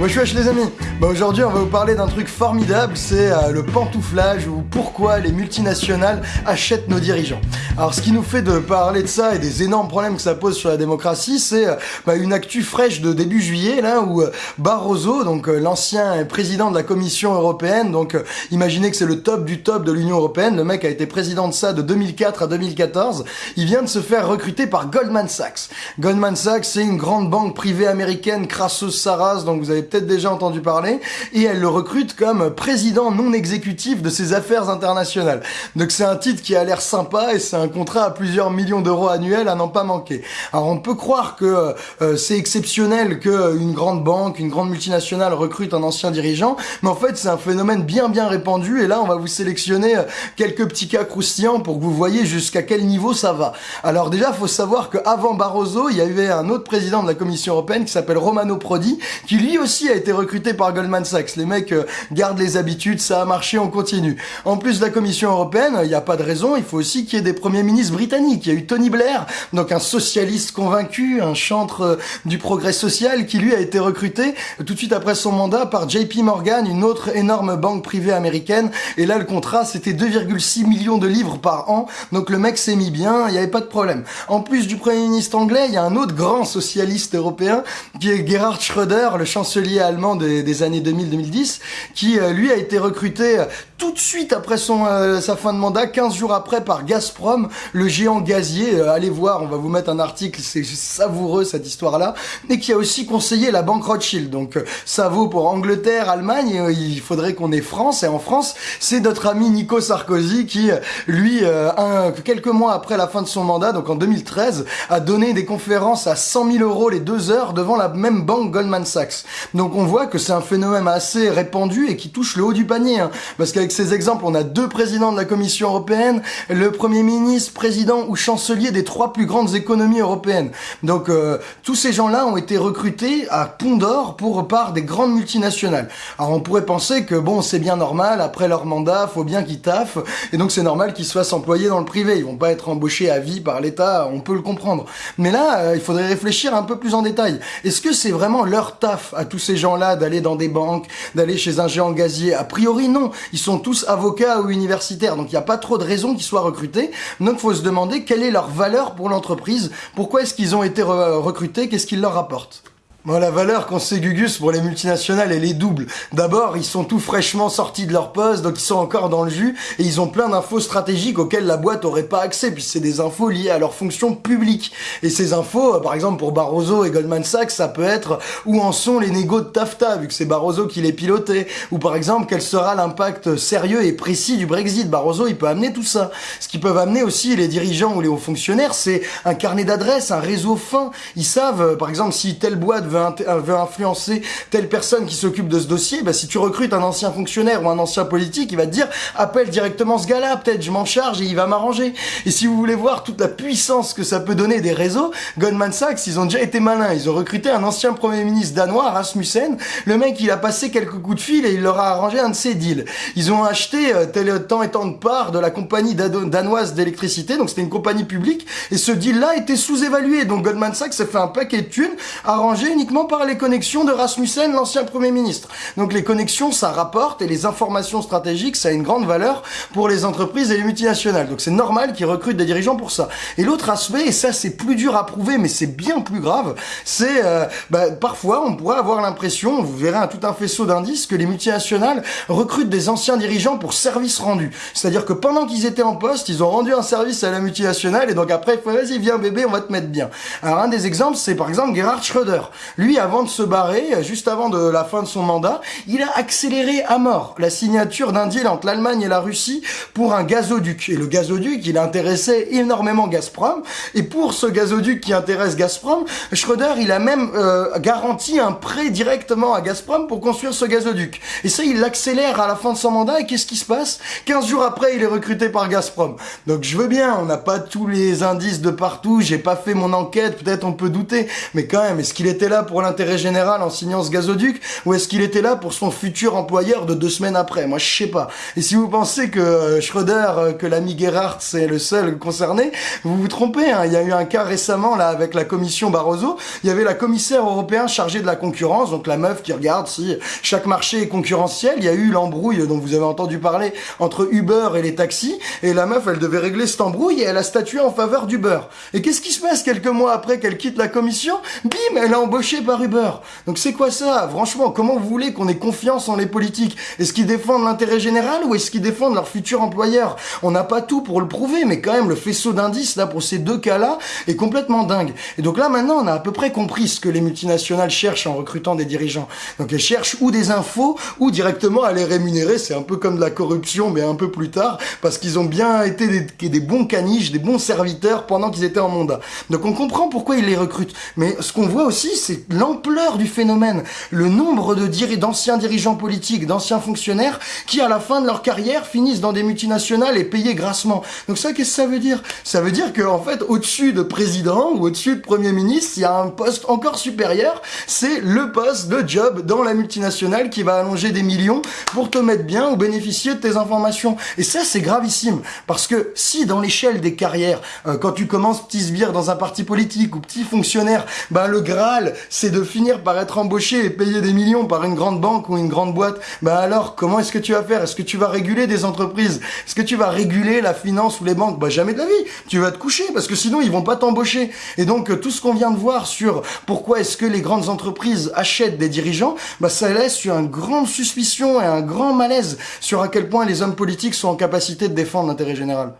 Wesh wesh les amis bah Aujourd'hui on va vous parler d'un truc formidable, c'est euh, le pantouflage ou pourquoi les multinationales achètent nos dirigeants. Alors ce qui nous fait de parler de ça et des énormes problèmes que ça pose sur la démocratie, c'est euh, bah, une actu fraîche de début juillet là où euh, Barroso, donc l'ancien président de la Commission européenne, donc imaginez que c'est le top du top de l'Union européenne, le mec a été président de ça de 2004 à 2014, il vient de se faire recruter par Goldman Sachs. Goldman Sachs c'est une grande banque privée américaine crasseuse Saras, donc vous avez peut-être déjà entendu parler, et elle le recrute comme président non exécutif de ses affaires internationales. Donc c'est un titre qui a l'air sympa et c'est un contrat à plusieurs millions d'euros annuels à n'en pas manquer. Alors on peut croire que euh, c'est exceptionnel qu'une grande banque, une grande multinationale recrute un ancien dirigeant, mais en fait c'est un phénomène bien bien répandu et là on va vous sélectionner euh, quelques petits cas croustillants pour que vous voyez jusqu'à quel niveau ça va. Alors déjà faut savoir qu'avant Barroso, il y avait un autre président de la Commission européenne qui s'appelle Romano Prodi, qui lui aussi a été recruté par Goldman Sachs. Les mecs euh, gardent les habitudes, ça a marché, on continue. En plus de la Commission européenne, il n'y a pas de raison, il faut aussi qu'il y ait des premiers ministres britanniques. Il y a eu Tony Blair, donc un socialiste convaincu, un chantre euh, du progrès social, qui lui a été recruté tout de suite après son mandat par JP Morgan, une autre énorme banque privée américaine. Et là, le contrat, c'était 2,6 millions de livres par an. Donc le mec s'est mis bien, il n'y avait pas de problème. En plus du Premier ministre anglais, il y a un autre grand socialiste européen, qui est Gerhard Schröder, le chancelier allemand des, années 2000-2010, qui euh, lui a été recruté euh, tout de suite après son euh, sa fin de mandat, 15 jours après par Gazprom, le géant gazier. allez voir, on va vous mettre un article, c'est savoureux cette histoire-là, et qui a aussi conseillé la banque Rothschild. Donc ça vaut pour Angleterre, Allemagne, il faudrait qu'on ait France, et en France, c'est notre ami Nico Sarkozy qui, lui, un, quelques mois après la fin de son mandat, donc en 2013, a donné des conférences à 100 000 euros les deux heures devant la même banque Goldman Sachs. Donc on voit que c'est un phénomène assez répandu et qui touche le haut du panier. Hein. Parce qu'avec ces exemples, on a deux présidents de la Commission européenne, le Premier ministre, président ou chancelier des trois plus grandes économies européennes. Donc euh, tous ces gens-là ont été recrutés à Pont d'Or pour par des grandes multinationales. Alors on pourrait penser que bon, c'est bien normal, après leur mandat, faut bien qu'ils taffent, et donc c'est normal qu'ils soient employés dans le privé. Ils vont pas être embauchés à vie par l'État, on peut le comprendre. Mais là, euh, il faudrait réfléchir un peu plus en détail. Est-ce que c'est vraiment leur taf à tous ces gens-là d'aller dans des banques, d'aller chez un géant gazier? A priori, non. Ils sont tous avocats ou universitaires, donc il n'y a pas trop de raisons qu'ils soient recrutés. Donc faut se demander quelle est leur valeur pour l'entreprise, pourquoi est-ce qu'ils ont été recrutés, qu'est-ce qu'ils leur apportent. La valeur qu'on sait Gugus pour les multinationales, elle est double. D'abord, ils sont tout fraîchement sortis de leur poste, donc ils sont encore dans le jus, et ils ont plein d'infos stratégiques auxquelles la boîte aurait pas accès, puis c'est des infos liées à leur fonction publique. Et ces infos, euh, par exemple pour Barroso et Goldman Sachs, ça peut être où en sont les négos de TAFTA, vu que c'est Barroso qui les pilotait, ou par exemple quel sera l'impact sérieux et précis du Brexit. Barroso, il peut amener tout ça. Ce qu'ils peuvent amener aussi les dirigeants ou les hauts fonctionnaires, c'est un carnet d'adresses, un réseau fin. Ils savent, euh, par exemple, si telle boîte veut veut, influencer telle personne qui s'occupe de ce dossier, bah, si tu recrutes un ancien fonctionnaire ou un ancien politique, il va te dire appelle directement ce gars-là, peut-être je m'en charge et il va m'arranger. Et si vous voulez voir toute la puissance que ça peut donner des réseaux, Goldman Sachs, ils ont déjà été malins. Ils ont recruté un ancien premier ministre danois, Rasmussen. Le mec, il a passé quelques coups de fil et il leur a arrangé un de ses deals. Ils ont acheté euh, tel temps et tant de parts de la compagnie danoise d'électricité, donc c'était une compagnie publique, et ce deal-là était sous-évalué. Donc Goldman Sachs s'est fait un paquet de thunes arrangé uniquement par les connexions de Rasmussen, l'ancien Premier ministre. Donc les connexions, ça rapporte, et les informations stratégiques, ça a une grande valeur pour les entreprises et les multinationales. Donc c'est normal qu'ils recrutent des dirigeants pour ça. Et l'autre aspect, et ça c'est plus dur à prouver, mais c'est bien plus grave, c'est euh, bah, parfois on pourrait avoir l'impression, vous verrez un, tout un faisceau d'indices, que les multinationales recrutent des anciens dirigeants pour service rendu. C'est-à-dire que pendant qu'ils étaient en poste, ils ont rendu un service à la multinationale, et donc après, vas-y, viens bébé, on va te mettre bien. Alors un des exemples, c'est par exemple Gerhard Schröder. Lui, avant de se barrer, juste avant de la fin de son mandat, il a accéléré à mort la signature d'un deal entre l'Allemagne et la Russie pour un gazoduc. Et le gazoduc, il intéressait énormément Gazprom. Et pour ce gazoduc qui intéresse Gazprom, Schröder, il a même euh, garanti un prêt directement à Gazprom pour construire ce gazoduc. Et ça, il l'accélère à la fin de son mandat. Et qu'est-ce qui se passe? 15 jours après, il est recruté par Gazprom. Donc je veux bien, on n'a pas tous les indices de partout, j'ai pas fait mon enquête, peut-être on peut douter, mais quand même, est-ce qu'il était là? Pour l'intérêt général en signant ce gazoduc ou est-ce qu'il était là pour son futur employeur de deux semaines après? Moi, je sais pas. Et si vous pensez que euh, Schröder, euh, que l'ami Gerhardt, c'est le seul concerné, vous vous trompez. Hein. Il y a eu un cas récemment là avec la commission Barroso. Il y avait la commissaire européen chargée de la concurrence, donc la meuf qui regarde si chaque marché est concurrentiel. Il y a eu l'embrouille dont vous avez entendu parler entre Uber et les taxis. Et la meuf, elle devait régler cette embrouille et elle a statué en faveur d'Uber. Et qu'est-ce qui se passe quelques mois après qu'elle quitte la commission? Bim, elle est par Uber. Donc c'est quoi ça? Franchement, comment vous voulez qu'on ait confiance en les politiques? Est-ce qu'ils défendent l'intérêt général ou est-ce qu'ils défendent leur futur employeur? On n'a pas tout pour le prouver, mais quand même le faisceau d'indices là pour ces deux cas-là est complètement dingue. Et donc là maintenant, on a à peu près compris ce que les multinationales cherchent en recrutant des dirigeants. Donc elles cherchent ou des infos ou directement à les rémunérer. C'est un peu comme de la corruption, mais un peu plus tard, parce qu'ils ont bien été des, des bons caniches, des bons serviteurs pendant qu'ils étaient en mandat. Donc on comprend pourquoi ils les recrutent. Mais ce qu'on voit aussi, c'est l'ampleur du phénomène, le nombre de d'anciens dirigeants politiques, d'anciens fonctionnaires qui, à la fin de leur carrière, finissent dans des multinationales et payés grassement. Donc ça, qu'est-ce que ça veut dire? Ça veut dire qu'en fait, au-dessus de président ou au-dessus de premier ministre, il y a un poste encore supérieur, c'est le poste de job dans la multinationale qui va allonger des millions pour te mettre bien ou bénéficier de tes informations. Et ça, c'est gravissime. Parce que si dans l'échelle des carrières, euh, quand tu commences petit sbire dans un parti politique ou petit fonctionnaire, ben le Graal, c'est de finir par être embauché et payer des millions par une grande banque ou une grande boîte, ben alors comment est-ce que tu vas faire? Est-ce que tu vas réguler des entreprises? Est-ce que tu vas réguler la finance ou les banques? Bah jamais de la vie. Tu vas te coucher parce que sinon ils vont pas t'embaucher. Et donc euh, tout ce qu'on vient de voir sur pourquoi est-ce que les grandes entreprises achètent des dirigeants, bah ça laisse sur une grande suspicion et un grand malaise sur à quel point les hommes politiques sont en capacité de défendre l'intérêt général.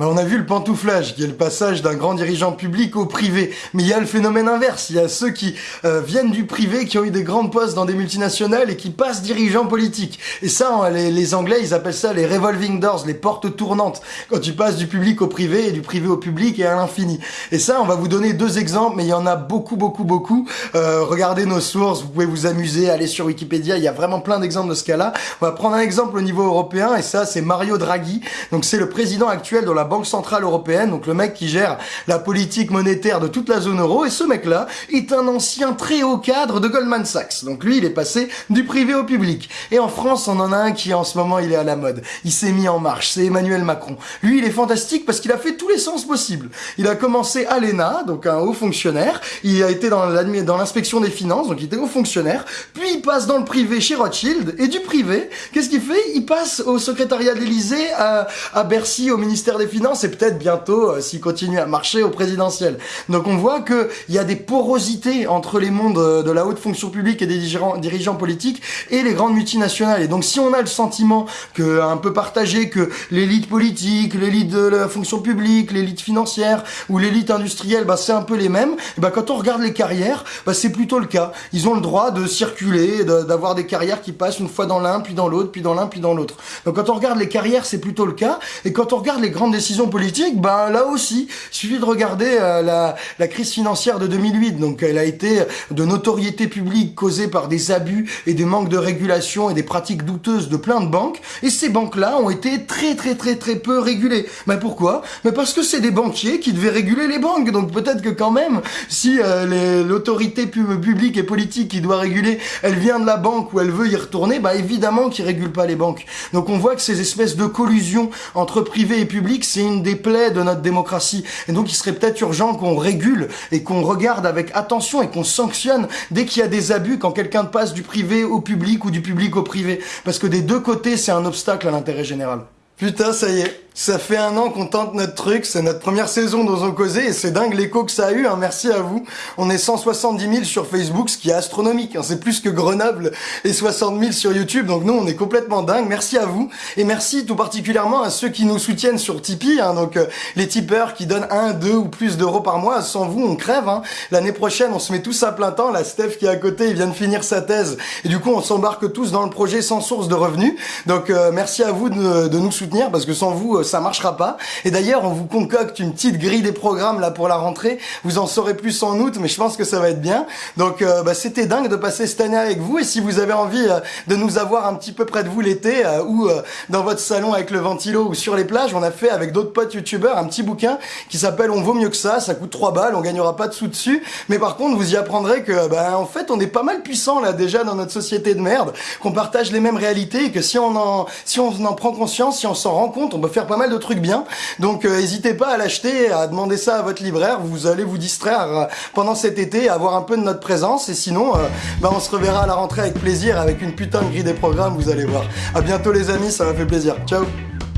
On a vu le pantouflage, qui est le passage d'un grand dirigeant public au privé. Mais il y a le phénomène inverse. Il y a ceux qui euh, viennent du privé, qui ont eu des grandes postes dans des multinationales et qui passent dirigeants politiques. Et ça, les, les, Anglais, ils appellent ça les revolving doors, les portes tournantes. Quand tu passes du public au privé et du privé au public et à l'infini. Et ça, on va vous donner deux exemples, mais il y en a beaucoup, beaucoup, beaucoup. Euh, regardez nos sources, vous pouvez vous amuser, aller sur Wikipédia. Il y a vraiment plein d'exemples de ce cas-là. On va prendre un exemple au niveau européen, et ça, c'est Mario Draghi. Donc c'est le président actuel de la Banque Centrale Européenne, donc le mec qui gère la politique monétaire de toute la zone euro, et ce mec-là est un ancien très haut cadre de Goldman Sachs. Donc lui, il est passé du privé au public. Et en France, on en a un qui en ce moment, il est à la mode. Il s'est mis en marche, c'est Emmanuel Macron. Lui, il est fantastique parce qu'il a fait tous les sens possibles. Il a commencé à l'ENA, donc un haut fonctionnaire, il a été dans l'inspection des finances, donc il était haut fonctionnaire, puis il passe dans le privé chez Rothschild, et du privé, qu'est-ce qu'il fait? Il passe au secrétariat de l'Elysée, à, à Bercy, au ministère des Finances, et peut-être bientôt, euh, s'il continue à marcher, au présidentiel. Donc on voit qu'il y a des porosités entre les mondes euh, de la haute fonction publique et des dirigeants, politiques et les grandes multinationales. Et donc si on a le sentiment que un peu partagé que l'élite politique, l'élite de la fonction publique, l'élite financière ou l'élite industrielle, bah, c'est un peu les mêmes. Et bah, quand on regarde les carrières, bah, c'est plutôt le cas. Ils ont le droit de circuler, d'avoir des carrières qui passent une fois dans l'un, puis dans l'autre, puis dans l'un, puis dans l'autre. Donc quand on regarde les carrières, c'est plutôt le cas. Et quand on regarde les grandes décisions politique, ben là aussi, il suffit de regarder euh, la, crise financière de 2008. Donc elle a été de notoriété publique causée par des abus et des manques de régulation et des pratiques douteuses de plein de banques. Et ces banques-là ont été très très très très peu régulées. Mais pourquoi? Mais parce que c'est des banquiers qui devaient réguler les banques. Donc peut-être que quand même, si euh, l'autorité publique et politique qui doit réguler, elle vient de la banque ou elle veut y retourner, bah évidemment qu'ils régulent pas les banques. Donc on voit que ces espèces de collusion entre privé et public, c'est une des plaies de notre démocratie. Et donc il serait peut-être urgent qu'on régule et qu'on regarde avec attention et qu'on sanctionne dès qu'il y a des abus quand quelqu'un passe du privé au public ou du public au privé. Parce que des deux côtés, c'est un obstacle à l'intérêt général. Putain, ça y est, ça fait un an qu'on tente notre truc, c'est notre première saison dans Causé et c'est dingue l'écho que ça a eu, hein. merci à vous. On est 170 000 sur Facebook, ce qui est astronomique, hein. c'est plus que Grenoble et 60 000 sur YouTube, donc nous on est complètement dingue, merci à vous. Et merci tout particulièrement à ceux qui nous soutiennent sur Tipeee, hein. donc euh, les tipeurs qui donnent 1, 2 ou plus d'euros par mois, sans vous on crève. L'année prochaine on se met tous à plein temps, la Steph qui est à côté, il vient de finir sa thèse et du coup on s'embarque tous dans le projet sans source de revenus. Donc euh, merci à vous de, de, nous soutenir parce que sans vous ça marchera pas. Et d'ailleurs, on vous concocte une petite grille des programmes là pour la rentrée. Vous en saurez plus en août, mais je pense que ça va être bien. Donc euh, bah, c'était dingue de passer cette année avec vous. Et si vous avez envie euh, de nous avoir un petit peu près de vous l'été euh, ou dans votre salon avec le ventilo ou sur les plages, on a fait avec d'autres potes youtubeurs un petit bouquin qui s'appelle On vaut mieux que ça. Ça coûte 3 balles, on gagnera pas de sous dessus. Mais par contre, vous y apprendrez que bah, en fait, on est pas mal puissant là déjà dans notre société de merde, qu'on partage les mêmes réalités et que si on en si on en prend conscience, si on s'en rend compte, on peut faire pas mal de trucs bien. Donc n'hésitez pas à l'acheter, à demander ça à votre libraire. Vous allez vous distraire pendant cet été, avoir un peu de notre présence. Et sinon, euh, bah, on se reverra à la rentrée avec plaisir, avec une putain de grille des programmes, vous allez voir. À bientôt les amis, ça m'a fait plaisir. Ciao